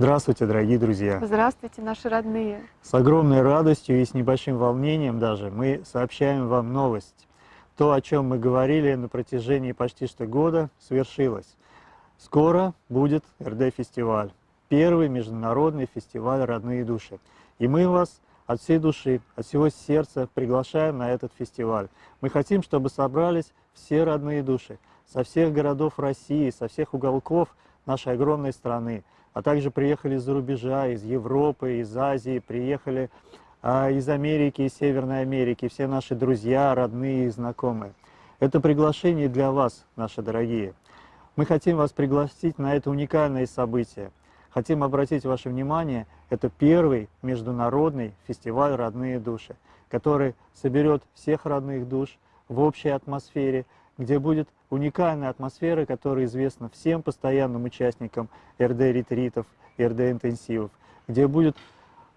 Здравствуйте, дорогие друзья! Здравствуйте, наши родные! С огромной радостью и с небольшим волнением даже мы сообщаем вам новость. То, о чем мы говорили на протяжении почти что года, свершилось. Скоро будет РД-фестиваль, первый международный фестиваль «Родные души». И мы вас от всей души, от всего сердца приглашаем на этот фестиваль. Мы хотим, чтобы собрались все родные души со всех городов России, со всех уголков нашей огромной страны а также приехали из-за рубежа, из Европы, из Азии, приехали а, из Америки, из Северной Америки, все наши друзья, родные и знакомые. Это приглашение для вас, наши дорогие. Мы хотим вас пригласить на это уникальное событие. Хотим обратить ваше внимание, это первый международный фестиваль «Родные души», который соберет всех родных душ в общей атмосфере, где будет уникальная атмосфера, которая известна всем постоянным участникам РД-ретритов, РД-интенсивов, где будет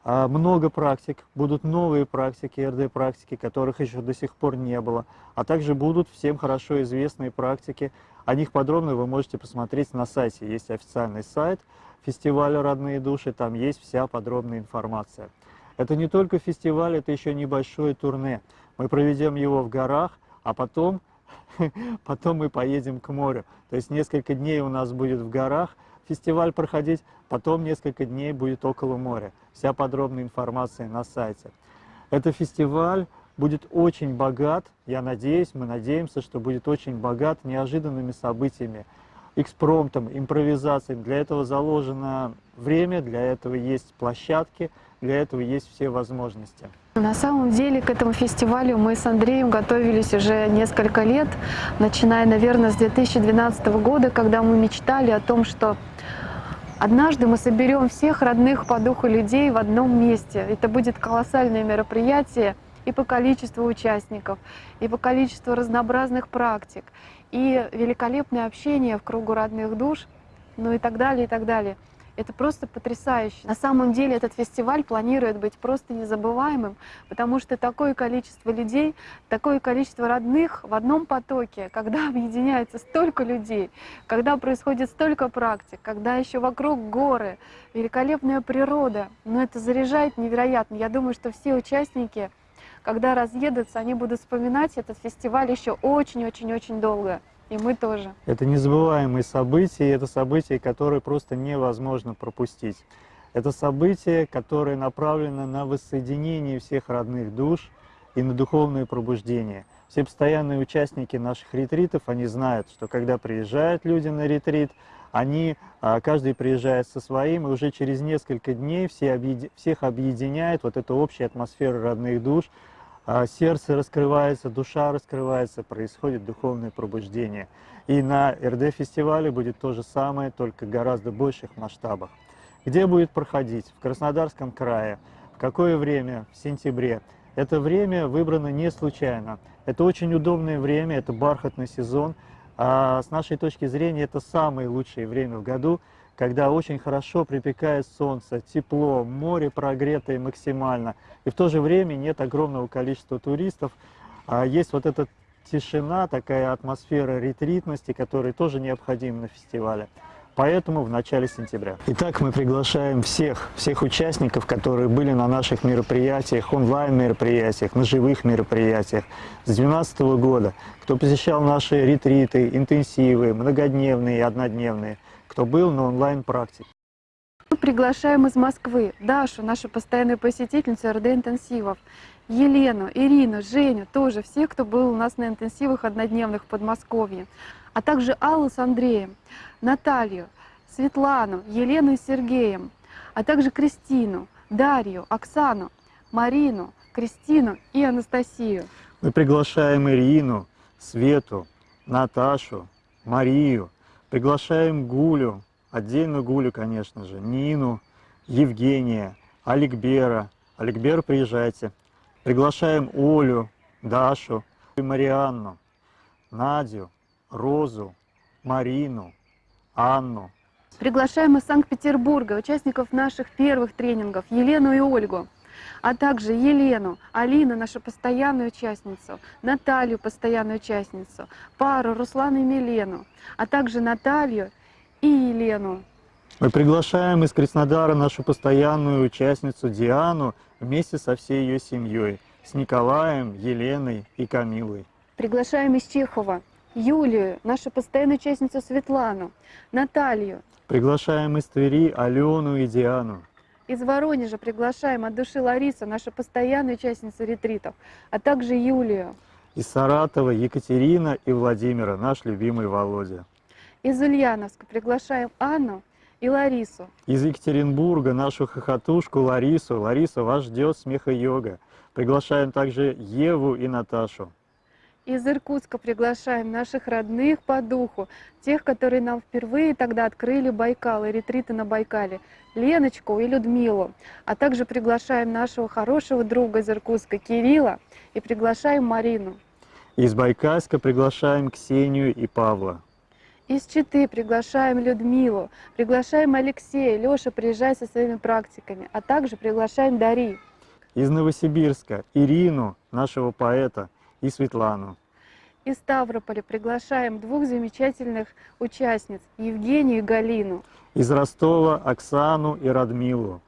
а, много практик, будут новые практики, РД-практики, которых еще до сих пор не было, а также будут всем хорошо известные практики. О них подробно вы можете посмотреть на сайте. Есть официальный сайт фестиваля «Родные души», там есть вся подробная информация. Это не только фестиваль, это еще небольшое турне. Мы проведем его в горах, а потом потом мы поедем к морю. То есть несколько дней у нас будет в горах фестиваль проходить, потом несколько дней будет около моря. Вся подробная информация на сайте. Этот фестиваль будет очень богат, я надеюсь, мы надеемся, что будет очень богат неожиданными событиями, экспромтом, импровизацией. Для этого заложено время, для этого есть площадки, для этого есть все возможности. На самом деле к этому фестивалю мы с Андреем готовились уже несколько лет, начиная, наверное, с 2012 года, когда мы мечтали о том, что однажды мы соберем всех родных по духу людей в одном месте. Это будет колоссальное мероприятие и по количеству участников, и по количеству разнообразных практик, и великолепное общение в кругу родных душ, ну и так далее, и так далее. Это просто потрясающе. На самом деле этот фестиваль планирует быть просто незабываемым, потому что такое количество людей, такое количество родных в одном потоке, когда объединяется столько людей, когда происходит столько практик, когда еще вокруг горы, великолепная природа, но это заряжает невероятно. Я думаю, что все участники, когда разъедутся, они будут вспоминать этот фестиваль еще очень-очень-очень долго. И мы тоже. Это незабываемые события, это события, которые просто невозможно пропустить. Это событие, которое направлено на воссоединение всех родных душ и на духовное пробуждение. Все постоянные участники наших ретритов, они знают, что когда приезжают люди на ретрит, они, а, каждый приезжает со своим, и уже через несколько дней все объеди, всех объединяет вот эта общая атмосфера родных душ, сердце раскрывается, душа раскрывается, происходит духовное пробуждение. И на РД-фестивале будет то же самое, только гораздо больших масштабах. Где будет проходить? В Краснодарском крае. В какое время? В сентябре. Это время выбрано не случайно. Это очень удобное время, это бархатный сезон. А с нашей точки зрения это самое лучшее время в году, когда очень хорошо припекает солнце, тепло, море прогретое максимально, и в то же время нет огромного количества туристов, а есть вот эта тишина, такая атмосфера ретритности, которая тоже необходима на фестивале. Поэтому в начале сентября. Итак, мы приглашаем всех, всех участников, которые были на наших мероприятиях, онлайн-мероприятиях, на живых мероприятиях с 2012 года, кто посещал наши ретриты, интенсивы, многодневные и однодневные – кто был на онлайн-практике. Мы приглашаем из Москвы Дашу, нашу постоянную посетительницу РД-интенсивов, Елену, Ирину, Женю, тоже все, кто был у нас на интенсивах однодневных в Подмосковье, а также Аллу с Андреем, Наталью, Светлану, Елену и Сергеем, а также Кристину, Дарью, Оксану, Марину, Кристину и Анастасию. Мы приглашаем Ирину, Свету, Наташу, Марию, Приглашаем Гулю, отдельно Гулю, конечно же, Нину, Евгения, Аликбера. Аликбер, приезжайте. Приглашаем Олю, Дашу, Марианну, Надю, Розу, Марину, Анну. Приглашаем из Санкт-Петербурга участников наших первых тренингов Елену и Ольгу а также Елену, Алину, нашу постоянную участницу, Наталью, постоянную участницу, пару Руслана и Милену, а также Наталью и Елену. Мы приглашаем из Краснодара нашу постоянную участницу Диану вместе со всей ее семьей, с Николаем, Еленой и Камилой. Приглашаем из Чехова Юлию, нашу постоянную участницу Светлану, Наталью. Приглашаем из Твери Алену и Диану. Из Воронежа приглашаем от души Ларису, нашу постоянную участницу ретритов, а также Юлию. Из Саратова Екатерина и Владимира, наш любимый Володя. Из Ульяновска приглашаем Анну и Ларису. Из Екатеринбурга нашу хохотушку Ларису. Лариса, вас ждет смеха-йога. Приглашаем также Еву и Наташу. Из Иркутска приглашаем наших родных по духу, тех, которые нам впервые тогда открыли Байкал и ретриты на Байкале, Леночку и Людмилу. А также приглашаем нашего хорошего друга из Иркутска Кирилла и приглашаем Марину. Из Байкальска приглашаем Ксению и Павла. Из Читы приглашаем Людмилу, приглашаем Алексея, Леша, приезжай со своими практиками, а также приглашаем Дари. Из Новосибирска Ирину, нашего поэта, и Светлану. Из Ставрополя приглашаем двух замечательных участниц, Евгению и Галину. Из Ростова Оксану и Радмилу.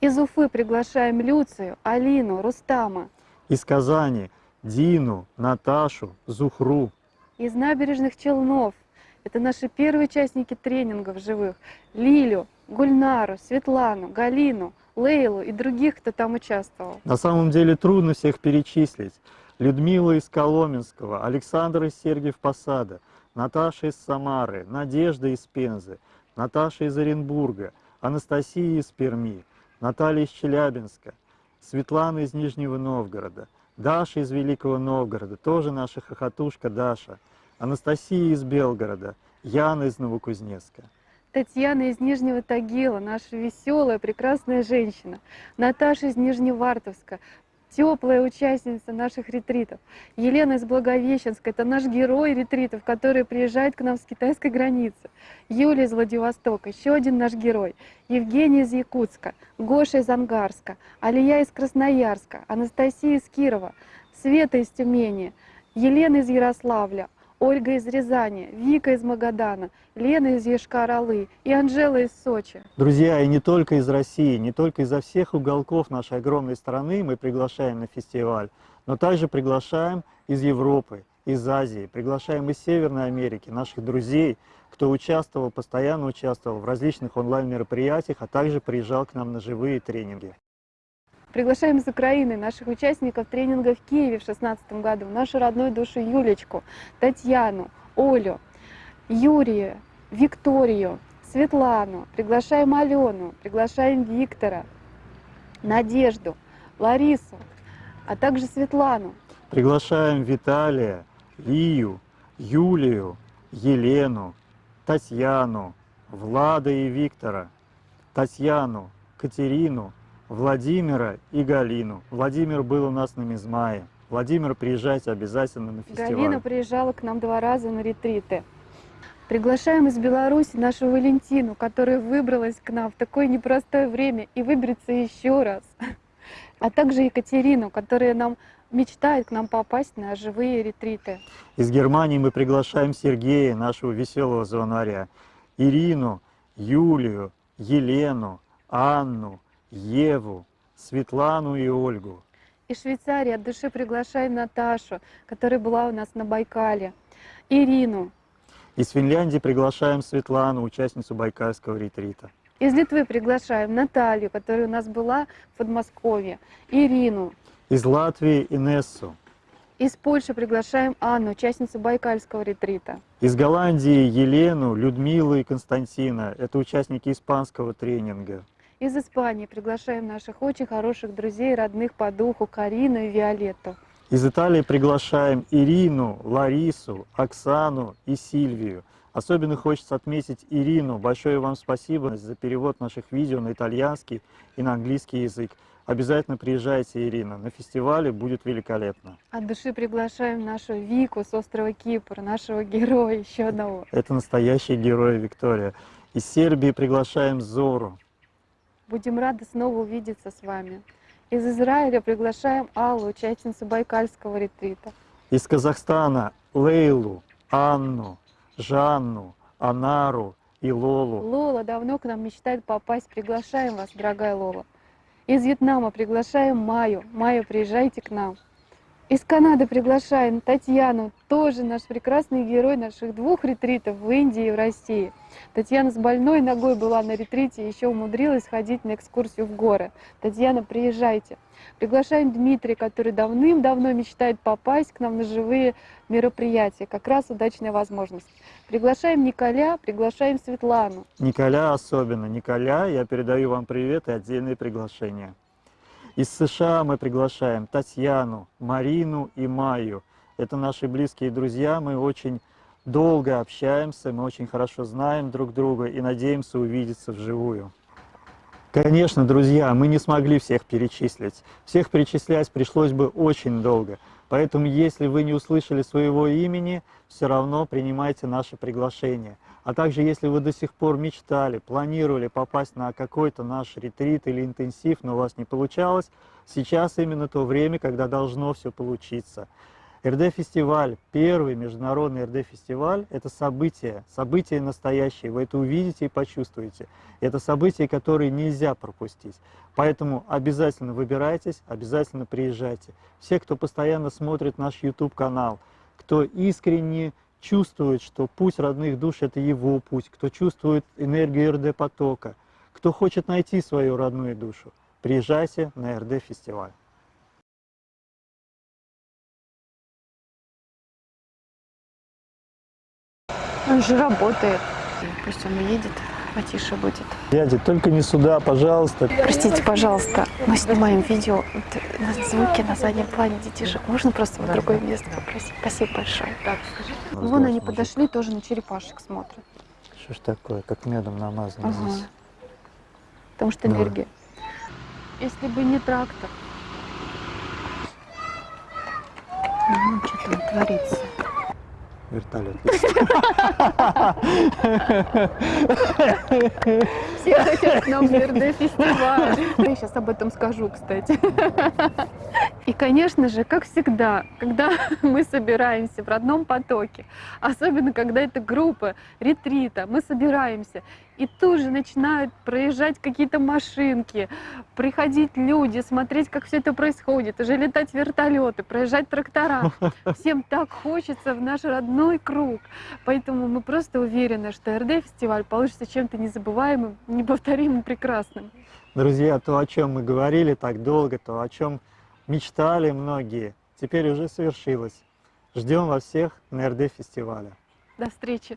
Из Уфы приглашаем Люцию, Алину, Рустама. Из Казани Дину, Наташу, Зухру. Из набережных Челнов это наши первые участники тренингов живых. Лилю, Гульнару, Светлану, Галину, Лейлу и других, кто там участвовал. На самом деле трудно всех перечислить. Людмила из Коломенского, Александр из Сергиев Посада, Наташа из Самары, Надежда из Пензы, Наташа из Оренбурга, Анастасия из Перми, Наталья из Челябинска, Светлана из Нижнего Новгорода, Даша из Великого Новгорода, тоже наша хохотушка Даша, Анастасия из Белгорода, Яна из Новокузнецка. Татьяна из Нижнего Тагила, наша веселая, прекрасная женщина. Наташа из Нижневартовска, теплая участница наших ретритов. Елена из Благовещенска, это наш герой ретритов, который приезжает к нам с китайской границы. Юлия из Владивостока, еще один наш герой. Евгений из Якутска, Гоша из Ангарска, Алия из Красноярска, Анастасия из Кирова, Света из Тюмени, Елена из Ярославля, Ольга из Рязани, Вика из Магадана, Лена из Ешкар-Олы и Анжела из Сочи. Друзья, и не только из России, не только изо всех уголков нашей огромной страны мы приглашаем на фестиваль, но также приглашаем из Европы, из Азии, приглашаем из Северной Америки наших друзей, кто участвовал, постоянно участвовал в различных онлайн-мероприятиях, а также приезжал к нам на живые тренинги. Приглашаем из Украины наших участников тренинга в Киеве в 2016 году, нашу родную душу Юлечку, Татьяну, Олю, Юрия, Викторию, Светлану, приглашаем Алену, приглашаем Виктора, Надежду, Ларису, а также Светлану. Приглашаем Виталия, Лию, Юлию, Елену, Татьяну, Влада и Виктора, Татьяну, Катерину, Владимира и Галину. Владимир был у нас на Мизмае. Владимир, приезжайте обязательно на фестиваль. Галина приезжала к нам два раза на ретриты. Приглашаем из Беларуси нашу Валентину, которая выбралась к нам в такое непростое время и выберется еще раз. А также Екатерину, которая нам мечтает к нам попасть на живые ретриты. Из Германии мы приглашаем Сергея, нашего веселого звонаря, Ирину, Юлию, Елену, Анну, Еву, Светлану и Ольгу. Из Швейцарии от души приглашаем Наташу, которая была у нас на Байкале, Ирину. Из Финляндии приглашаем Светлану, участницу Байкальского ретрита. Из Литвы приглашаем Наталью, которая у нас была в Подмосковье, Ирину. Из Латвии Инессу. Из Польши приглашаем Анну, участницу Байкальского ретрита. Из Голландии Елену, Людмилу и Константина. Это участники испанского тренинга. Из Испании приглашаем наших очень хороших друзей, родных по духу Карину и Виолетту. Из Италии приглашаем Ирину, Ларису, Оксану и Сильвию. Особенно хочется отметить Ирину. Большое вам спасибо за перевод наших видео на итальянский и на английский язык. Обязательно приезжайте, Ирина. На фестивале будет великолепно. От души приглашаем нашу Вику с острова Кипр, нашего героя, еще одного. Это настоящий герой Виктория. Из Сербии приглашаем Зору. Будем рады снова увидеться с вами. Из Израиля приглашаем Аллу, участницу Байкальского ретрита. Из Казахстана Лейлу, Анну, Жанну, Анару, и Лолу. Лола давно к нам мечтает попасть. Приглашаем вас, дорогая Лола. Из Вьетнама приглашаем Майю. Майя, приезжайте к нам. Из Канады приглашаем Татьяну, тоже наш прекрасный герой наших двух ретритов в Индии и в России. Татьяна с больной ногой была на ретрите и еще умудрилась ходить на экскурсию в горы. Татьяна, приезжайте. Приглашаем Дмитрия, который давным-давно мечтает попасть к нам на живые мероприятия. Как раз удачная возможность. Приглашаем Николя, приглашаем Светлану. Николя особенно. Николя, я передаю вам привет и отдельные приглашения. Из США мы приглашаем Татьяну, Марину и Майю. Это наши близкие друзья, мы очень долго общаемся, мы очень хорошо знаем друг друга и надеемся увидеться вживую. Конечно, друзья, мы не смогли всех перечислить. Всех перечислять пришлось бы очень долго. Поэтому, если вы не услышали своего имени, все равно принимайте наше приглашение. А также, если вы до сих пор мечтали, планировали попасть на какой-то наш ретрит или интенсив, но у вас не получалось, сейчас именно то время, когда должно все получиться. РД-фестиваль, первый международный РД-фестиваль, это событие, событие настоящее, вы это увидите и почувствуете. Это событие, которое нельзя пропустить. Поэтому обязательно выбирайтесь, обязательно приезжайте. Все, кто постоянно смотрит наш YouTube-канал, кто искренне чувствует, что путь родных душ – это его путь, кто чувствует энергию РД-потока, кто хочет найти свою родную душу, приезжайте на РД-фестиваль. Он же работает. Пусть он уедет, потише будет. Дядя, только не сюда, пожалуйста. Простите, пожалуйста, мы снимаем видео, вот, на звуки на заднем плане детишек. Можно просто в другое место попросить? Спасибо большое. Вон они подошли, тоже на черепашек смотрят. Что ж такое, как медом намазано Ага. здесь. Потому что энергия. Если бы не трактор. Ну, что там творится? Вертолет. Все хотят к нам в фестиваль. Я сейчас об этом скажу, кстати. И, конечно же, как всегда, когда мы собираемся в родном потоке, особенно когда это группа ретрита, мы собираемся, и тут же начинают проезжать какие-то машинки, приходить люди, смотреть, как все это происходит, уже летать вертолеты, проезжать трактора. Всем так хочется в наш родной круг. Поэтому мы просто уверены, что РД-фестиваль получится чем-то незабываемым, неповторимым, прекрасным. Друзья, то, о чем мы говорили так долго, то, о чем мечтали многие, теперь уже совершилось. Ждем вас всех на РД-фестивале. До встречи!